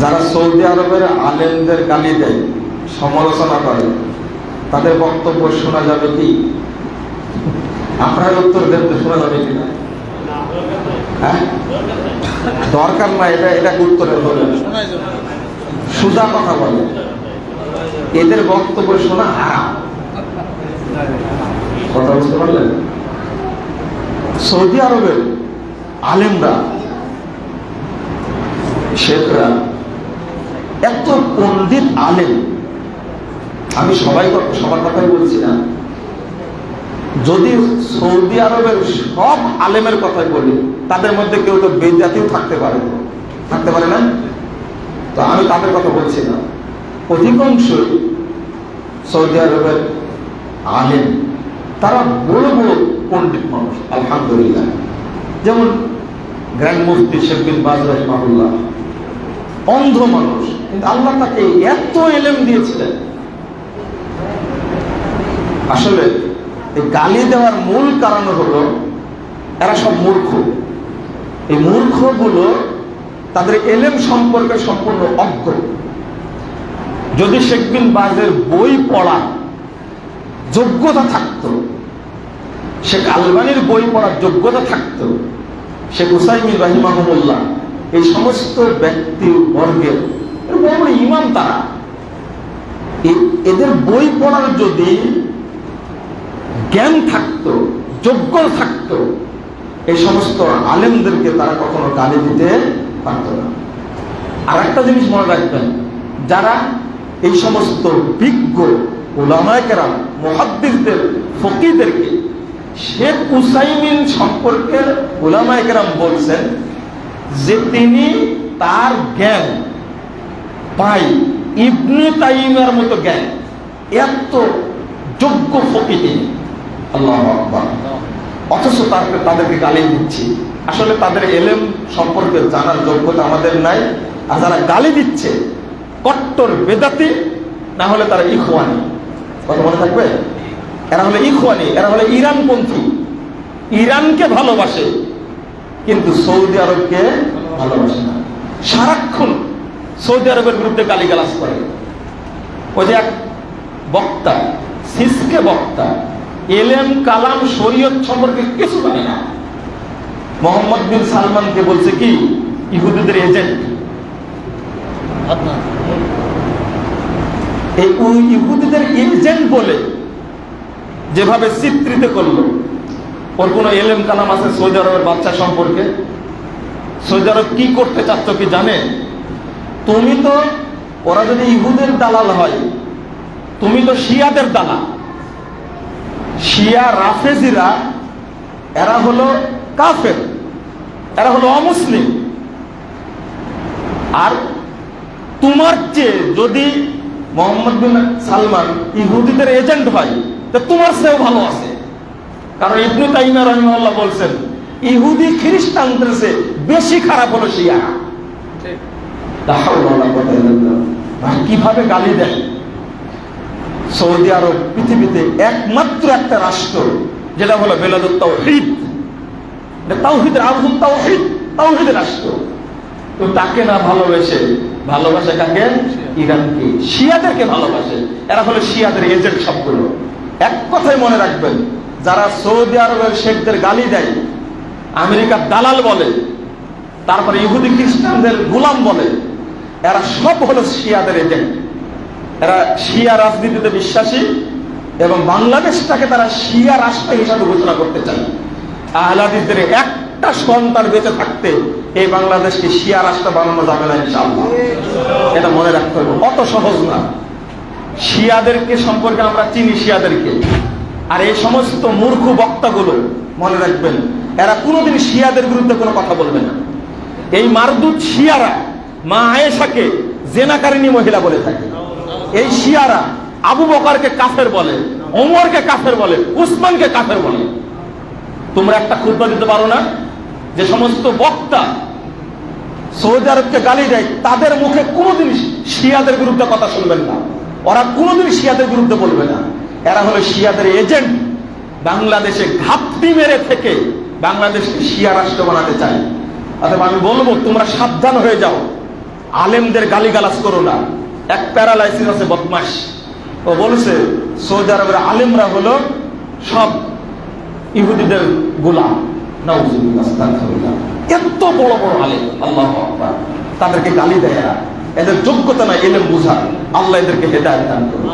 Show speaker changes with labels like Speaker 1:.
Speaker 1: যারা সৌদি আরবের আলেমদের গালি দেয়, সমালোচনা করে, তাদের বক্তব্য শোনা যাবে কি? আপনার উত্তর দেন তো, শোনা যাবে কি না? হ্যাঁ? দরকার না এটা এটা উত্তরে বলে সুজা কথা বলে। এদের বক্তব্য শোনা হারাম। কথা বুঝতে পারলেন? সৌদি আরবের আলেমরা, শেখরা পণ্ডিত আলেম। আমি সবাই সবার কথাই বলছি না। যদি সৌদি আরবের সব আলেমের কথাই বলি, তাদের মধ্যে কেউ তো বেজাতিও থাকতে পারে। থাকতে পারে না? তো আমি তাদের কথা বলছি না। অধিকাংশই সৌদি আরবের আলেম। তারা বড় বড় পণ্ডিত মানুষ, আলহামদুলিল্লাহ। যেমন গ্র্যান্ড মুফতি শেখ বিন বাজ রহমাহুল্লাহ। অন্ধ মানুষ। কিন্তু আল্লাহ তাকে এত এলেম দিয়েছিলেন। আসলে গালি দেওয়ার মূল কারণ হলো, এরা সব মূর্খ। এই মূর্খ মূর্খগুলো তাদের এলেম সম্পর্কে সম্পূর্ণ অজ্ঞ। যদি শেখ বিন বাজের বই পড়া যোগ্যতা থাকতো, শেখ আলবানির বই পড়ার যোগ্যতা থাকতো, শেখ হুসাইমিন রাহিমাহমুল্লাহ এই সমস্ত ব্যক্তি বর্গের বড় ইমাম তারা। এদের বই পড়ার যদি জ্ঞান থাকতো, যোগ্য থাকতো, এই সমস্ত আলেমদেরকে তারা কখনো গালি দিতে পারত না। আর একটা জিনিস মনে রাখবেন, যারা এই সমস্ত বিজ্ঞ ওলামায়কেরা মহাদ্দিসদের ফকিদেরকে শেখ উসাইমিন সম্পর্কে ওলামায়কেরাম বলছেন যে তিনি তার জ্ঞান পাই। ইবনে তাইমের মতো জ্ঞান। এত যোগ্য ফকি তিনি আল্লাহ অথচ তার তাদেরকে গালি দিচ্ছি। আসলে তাদের এলেম সম্পর্কে জানার যোগ্যতা আমাদের নাই। আর যারা গালি দিচ্ছে, কট্টর বেদাতি, না হলে তারা ইখওয়ানি। কথা মনে থাকবে? এরা হলে ইখওয়ানি, এরা হলে ইরানপন্থী। ইরানকে ভালোবাসে। কিন্তু সৌদি আরবকে ভালোবাসে না। সারাক্ষণ সৌদি আরবের বিরুদ্ধে গালিগালাজ করে। ওই যে এক বক্তা, সিসকে বক্তা এলেম কালাম শরীয়ত সম্পর্কে কিছু জানে না। মোহাম্মদ বিন সালমানকে বলছে কি, ইহুদিদের এজেন্ট। এই ইহুদিদের এজেন্ট বলে যেভাবে চিত্রিত করল ওর কোনো এলেম কালাম আছে সৌদি আরবের বাচ্চা সম্পর্কে? সৌদি আরব কি করতে চাচ্ছ কি জানে? তুমি তো, ওরা যদি ইহুদের দালাল হয়, তুমি তো শিয়াদের দালাল। শিয়া রাফেজিরা, এরা হলো কাফের, এরা হলো অমুসলিম। আর তোমার চেয়ে যদি মোহাম্মদ বিন সালমান ইহুদিদের এজেন্ট হয়, তা তোমার চেয়েও ভালো আছে। কারণ ইবনু তাইমা রহিমাল্লাহ বলছেন ইহুদি খ্রিস্টানদের বেশি খারাপ হলো শিয়া। কীভাবে গালি দেয়? সৌদি আরব পৃথিবীতে একমাত্র একটা রাষ্ট্র যেটা হলো বেলাদুত তাওহীদ। তাওহীদের আরবুত তাওহীদ তাওহীদের রাষ্ট্র। তো তাকে না ভালোবেসে ভালোবাসে কাকে? ইরানকে। শিয়াদেরকে ভালোবাসে। এরা হলো শিয়াদের এজেন্ট সবগুলো। এক কথাই মনে রাখবেন যারা সৌদি আরবের শেখদের গালি দেয় আমেরিকার দালাল বলে, তারপরে ইহুদি খ্রিস্টানদের গোলাম বলে, এরা সব হলো শিয়াদের এজেন্ট এরা শিয়া রাজনীতিতে বিশ্বাসী এবং বাংলাদেশটাকে তারা শিয়া রাষ্ট্র হিসাবে ঘোষণা করতে চায়। আহলাদিসদের একটা সন্তান বেঁচে থাকতে এই বাংলাদেশকে শিয়া রাষ্ট্র বানানো যাবে না এটা মনে রাখতে হবে। অত সহজ না। শিয়াদেরকে সম্পর্কে আমরা চিনি, শিয়াদেরকে। আর এই সমস্ত মূর্খ বক্তাগুলো মনে রাখবেন, এরা কোনোদিন শিয়াদের বিরুদ্ধে কোনো কথা বলবে না। এই মারদুত শিয়ারা মা আয়েশাকে জেনাকারিনী মহিলা বলে থাকে। এই শিয়ারা আবু বকারকে কাফের বলে, ওমরকে কাফের বলে, উসমানকে কাফের বলে। তোমরা একটা খুদ্া দিতে পারো না যে সমস্ত বক্তা সৌদি আরবকে গালি দেয়, তাদের মুখে কোনোদিন শিয়াদের বিরুদ্ধে কথা শুনবেন না। ওরা কোনোদিন শিয়াদের বিরুদ্ধে বলবে না। এরা হলো শিয়াদের এজেন্ট। বাংলাদেশে ঘাপটি মেরে থেকে বাংলাদেশকে শিয়া রাষ্ট্র বানাতে চায়। অথবা আমি বলব, তোমরা সাবধান হয়ে যাও। আলেমদের গালিগালাজ করো না। এক প্যারালাইসিস আছে বদমাস ও বলছে, সৌদি আরবের আলেমরা হলো সব ইহুদিদের গোলাম। এত বড় বড় আলেম, আল্লাহ তাদেরকে গালি দেয় এদের যোগ্যতা নাই, এলেম বুঝার আল্লাহ এদেরকে হেদায়ত দান করুন।